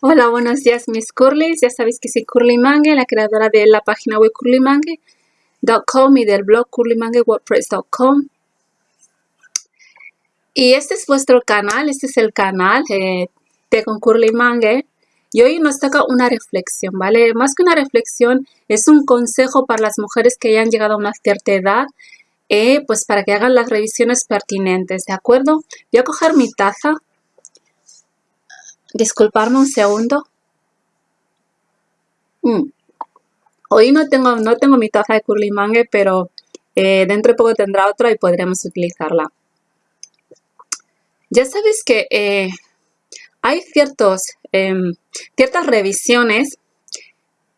Hola, buenos días mis curlys. Ya sabéis que soy Curly Mange, la creadora de la página web curlymangue.com y del blog curlymanguewordpress.com. Y este es vuestro canal, este es el canal eh, de con Curly Mange. Y hoy nos toca una reflexión, ¿vale? Más que una reflexión, es un consejo para las mujeres que ya han llegado a una cierta edad, eh, pues para que hagan las revisiones pertinentes, ¿de acuerdo? Voy a coger mi taza Disculparme un segundo. Mm. Hoy no tengo, no tengo mi taza de curly mangue, pero eh, dentro de poco tendrá otra y podremos utilizarla. Ya sabéis que eh, hay ciertos, em, ciertas revisiones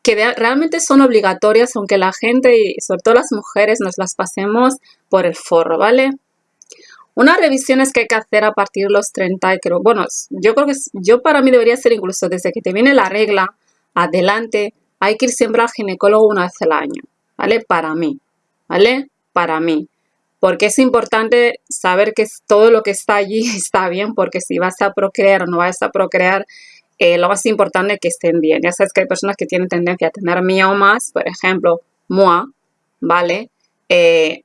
que realmente son obligatorias, aunque la gente y sobre todo las mujeres nos las pasemos por el forro, ¿vale? Unas revisiones que hay que hacer a partir de los 30, creo, bueno, yo creo que yo para mí debería ser incluso desde que te viene la regla adelante, hay que ir siempre al ginecólogo una vez al año, ¿vale? Para mí, ¿vale? Para mí. Porque es importante saber que todo lo que está allí está bien, porque si vas a procrear o no vas a procrear, eh, lo más importante es que estén bien. Ya sabes que hay personas que tienen tendencia a tener miomas, por ejemplo, MOA, ¿vale? Eh,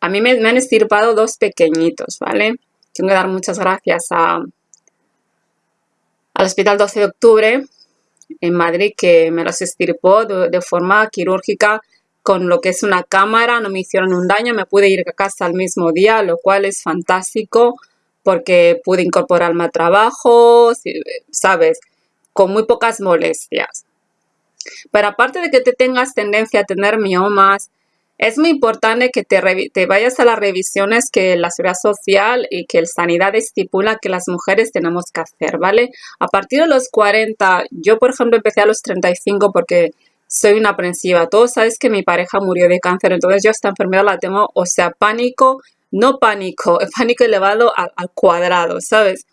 a mí me, han estirpado dos pequeñitos, ¿vale? Tengo que dar muchas gracias a, al Hospital 12 de Octubre en Madrid que me los estirpó de, forma quirúrgica con lo que es una cámara, no me hicieron un daño, me pude ir a casa al mismo día, lo cual es fantástico porque pude incorporarme a trabajo, ¿sabes? Con muy pocas molestias. Pero aparte de que te tengas tendencia a tener miomas, es muy importante que te, vayas a las revisiones que la Seguridad Social y que el Sanidad estipula que las mujeres tenemos que hacer, ¿vale? A partir de los 40, yo por ejemplo empecé a los 35 porque soy una aprensiva. Todos sabes que mi pareja murió de cáncer, entonces yo esta enfermedad la tengo, o sea, pánico, no pánico, pánico elevado al, cuadrado, ¿sabes?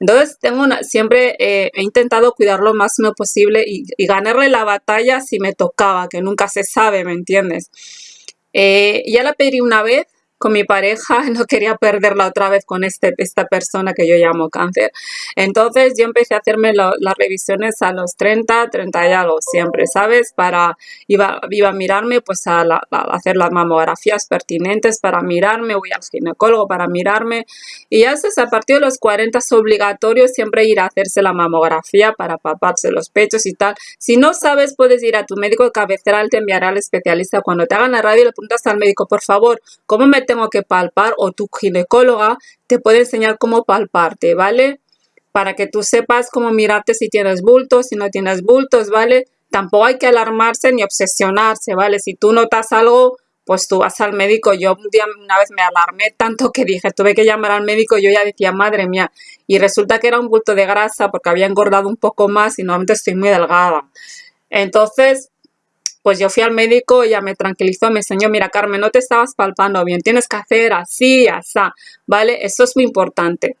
Entonces tengo una, siempre eh, he intentado cuidar lo máximo posible y, y ganarle la batalla si me tocaba, que nunca se sabe, ¿me entiendes? Eh, ya la pedí una vez con mi pareja, no quería perderla otra vez con este, esta persona que yo llamo cáncer. Entonces yo empecé a hacerme las revisiones a los 30, 30 y algo siempre, ¿sabes? Para, iba, iba a mirarme, pues a, hacer las mamografías pertinentes para mirarme, voy al ginecólogo para mirarme. Y ya a partir de los 40 es obligatorio siempre ir a hacerse la mamografía para paparse los pechos y tal. Si no sabes, puedes ir a tu médico de cabecera, él te enviará al especialista. Cuando te hagan la radio, le preguntas al médico, por favor, ¿cómo me tengo que palpar o tu ginecóloga te puede enseñar cómo palparte, ¿vale? Para que tú sepas cómo mirarte si tienes bultos, si no tienes bultos, ¿vale? Tampoco hay que alarmarse ni obsesionarse, ¿vale? Si tú notas algo, pues tú vas al médico. Yo un día, una vez me alarmé tanto que dije, tuve que llamar al médico, yo ya decía, madre mía, y resulta que era un bulto de grasa porque había engordado un poco más y normalmente estoy muy delgada. Entonces, pues yo fui al médico, ella me tranquilizó, me enseñó, mira Carmen, no te estabas palpando bien, tienes que hacer así, así, ¿vale? Eso es muy importante.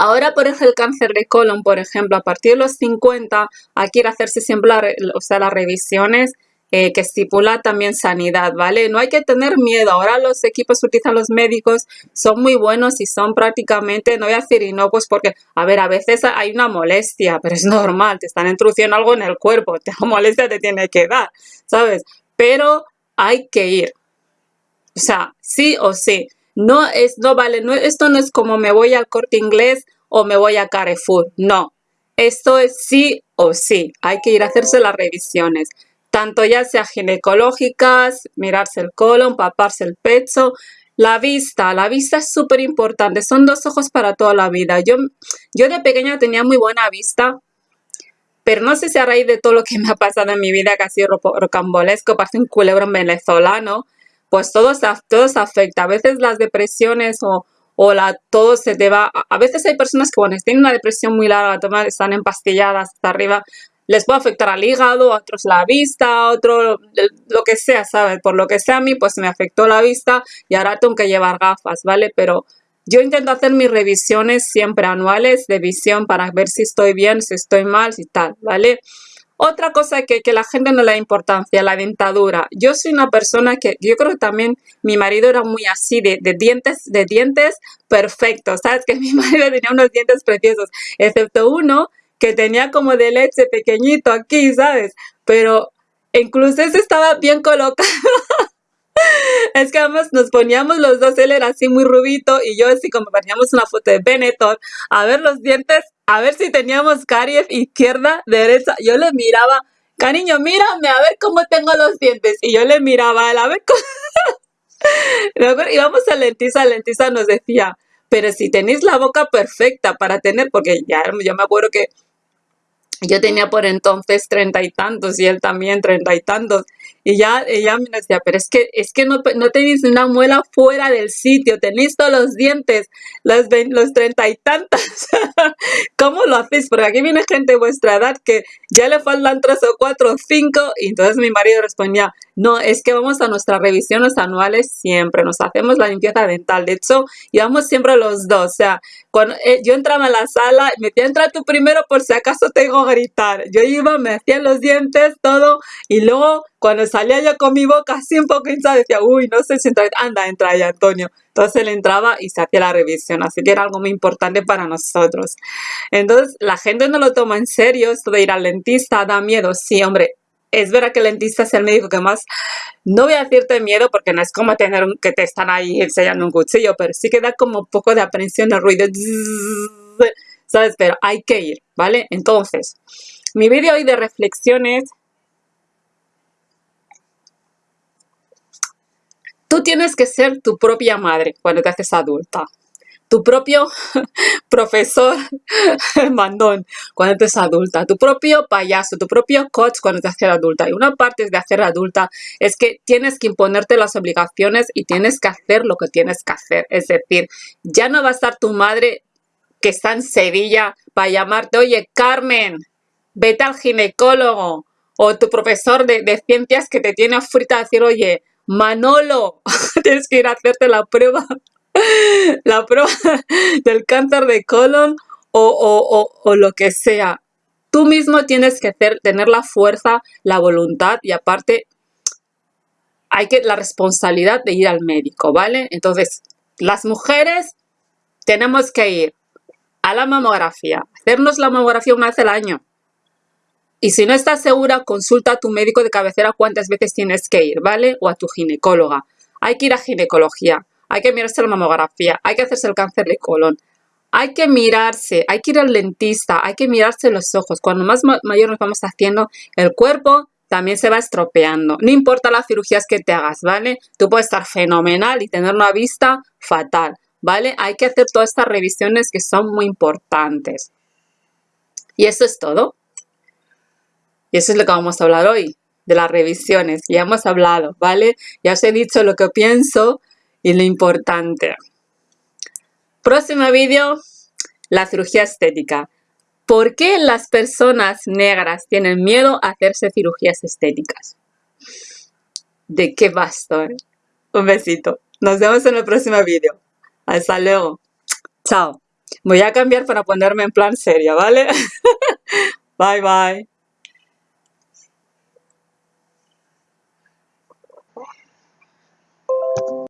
Ahora, por ejemplo, el cáncer de colon, por ejemplo, a partir de los 50 hay que ir a hacerse siempre o sea, las revisiones eh, que estipula también sanidad, ¿vale? No hay que tener miedo. Ahora los equipos utilizan los médicos son muy buenos y son prácticamente, no voy a decir no, pues porque, a ver, a veces hay una molestia, pero es normal, te están introduciendo algo en el cuerpo, te molestia te tiene que dar, ¿sabes? Pero hay que ir. O sea, sí o sí. No es, no vale, no, esto no es como me voy al corte inglés o me voy a Carrefour. No. Esto es sí o sí. Hay que ir a hacerse las revisiones tanto ya sea ginecológicas, mirarse el colon, paparse el pecho, la vista, la vista es súper importante, son dos ojos para toda la vida. Yo, yo de pequeña tenía muy buena vista, pero no sé si a raíz de todo lo que me ha pasado en mi vida, casi rocambolesco, parece un culebrón venezolano, pues todo todo se afecta. A veces las depresiones o, o la, todo se te va. A veces hay personas que, bueno, tienen una depresión muy larga, están empastilladas hasta arriba, les puede afectar al hígado, a otros la vista, a otro lo que sea, ¿sabes? Por lo que sea a mí, pues me afectó la vista y ahora tengo que llevar gafas, ¿vale? Pero yo intento hacer mis revisiones siempre anuales de visión para ver si estoy bien, si estoy mal, si tal, ¿vale? Otra cosa que, que la gente no le da importancia, la dentadura. Yo soy una persona que, yo creo que también mi marido era muy así, de, de dientes, de dientes perfectos, ¿sabes? Que mi marido tenía unos dientes preciosos, excepto uno que tenía como de leche pequeñito aquí, ¿sabes? Pero incluso ese estaba bien colocado. es que además nos poníamos los dos, él era así muy rubito y yo así como poníamos una foto de Benetton, a ver los dientes, a ver si teníamos caries izquierda, derecha. Yo le miraba, cariño, mírame, a ver cómo tengo los dientes. Y yo le miraba a él, a ver cómo... íbamos a Lentisa, Lentisa nos decía, pero si tenéis la boca perfecta para tener, porque ya yo me acuerdo que yo tenía por entonces treinta y tantos y él también treinta y tantos. Y ya ella me decía, pero es que, es que no, no tenéis una muela fuera del sitio, tenéis todos los dientes, los, los treinta y tantos. ¿Cómo lo hacéis? Porque aquí viene gente de vuestra edad que ya le faltan tres o cuatro o cinco. Y entonces mi marido respondía, no, es que vamos a nuestras revisiones anuales siempre, nos hacemos la limpieza dental. De hecho, íbamos siempre los dos. O sea, cuando eh, yo entraba a la sala, me decía, entra tú primero por si acaso tengo que gritar. Yo iba, me hacía los dientes, todo, y luego cuando salía yo con mi boca así un poco hinchada, decía, uy, no sé si entra, anda, entra ahí Antonio. Entonces él entraba y se hacía la revisión, así que era algo muy importante para nosotros. Entonces la gente no lo toma en serio, esto de ir al dentista da miedo, sí, hombre. Es verdad que el dentista es el médico que más, no voy a decirte miedo porque no es como tener que te están ahí enseñando un cuchillo, pero sí que da como un poco de aprensión el ruido, ¿sabes? Pero hay que ir, ¿vale? Entonces, mi vídeo hoy de reflexiones Tú tienes que ser tu propia madre cuando te haces adulta. Tu propio profesor mandón cuando te haces adulta. Tu propio payaso, tu propio coach cuando te haces adulta. Y una parte de hacer adulta es que tienes que imponerte las obligaciones y tienes que hacer lo que tienes que hacer. Es decir, ya no va a estar tu madre que está en Sevilla para llamarte, oye, Carmen, vete al ginecólogo. O tu profesor de, ciencias que te tiene frita a decir, oye, Manolo, tienes que ir a hacerte la prueba, la prueba del cáncer de colon o, lo que sea. Tú mismo tienes que tener la fuerza, la voluntad y aparte hay que la responsabilidad de ir al médico, ¿vale? Entonces, las mujeres tenemos que ir a la mamografía, hacernos la mamografía una vez año. Y si no estás segura, consulta a tu médico de cabecera cuántas veces tienes que ir, ¿vale? O a tu ginecóloga. Hay que ir a ginecología, hay que mirarse la mamografía, hay que hacerse el cáncer de colon. Hay que mirarse, hay que ir al dentista, hay que mirarse los ojos. Cuando más mayor nos vamos haciendo, el cuerpo también se va estropeando. No importa las cirugías que te hagas, ¿vale? Tú puedes estar fenomenal y tener una vista fatal, ¿vale? Hay que hacer todas estas revisiones que son muy importantes. Y eso es todo. Y eso es lo que vamos a hablar hoy, de las revisiones. Ya hemos hablado, ¿vale? Ya os he dicho lo que pienso y lo importante. Próximo vídeo, la cirugía estética. ¿Por qué las personas negras tienen miedo a hacerse cirugías estéticas? ¿De qué basto? Eh? Un besito. Nos vemos en el próximo vídeo. Hasta luego. Chao. Voy a cambiar para ponerme en plan seria, ¿vale? bye, bye.